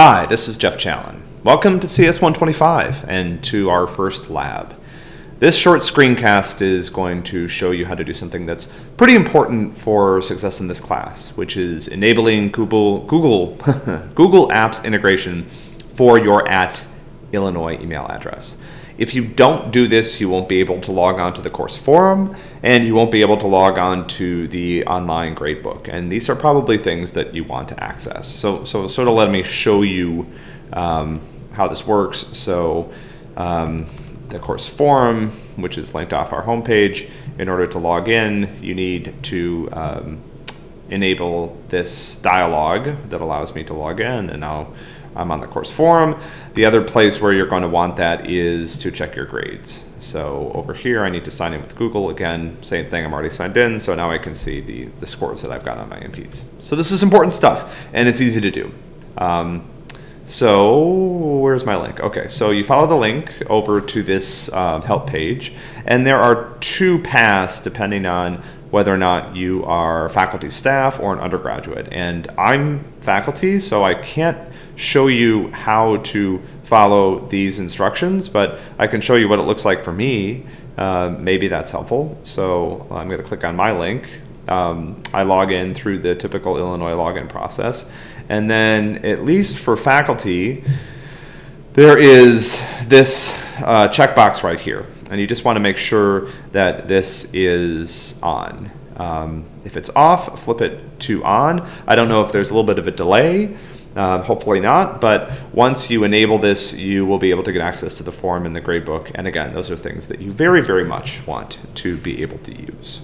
Hi, this is Jeff Challen. Welcome to CS125 and to our first lab. This short screencast is going to show you how to do something that's pretty important for success in this class, which is enabling Google Google Google Apps integration for your at Illinois email address. If you don't do this, you won't be able to log on to the course forum and you won't be able to log on to the online gradebook. And these are probably things that you want to access. So, so sort of let me show you um, how this works. So um, the course forum, which is linked off our homepage, in order to log in, you need to um, enable this dialog that allows me to log in. And now I'm on the course forum. The other place where you're going to want that is to check your grades. So over here, I need to sign in with Google. Again, same thing, I'm already signed in, so now I can see the, the scores that I've got on my MPs. So this is important stuff, and it's easy to do. Um, so where's my link? Okay, so you follow the link over to this uh, help page, and there are two paths depending on whether or not you are faculty staff or an undergraduate. And I'm faculty, so I can't show you how to follow these instructions, but I can show you what it looks like for me. Uh, maybe that's helpful. So I'm going to click on my link. Um, I log in through the typical Illinois login process. And then, at least for faculty, there is this uh, checkbox right here and you just want to make sure that this is on. Um, if it's off, flip it to on. I don't know if there's a little bit of a delay, um, hopefully not, but once you enable this, you will be able to get access to the form in the gradebook. And again, those are things that you very, very much want to be able to use.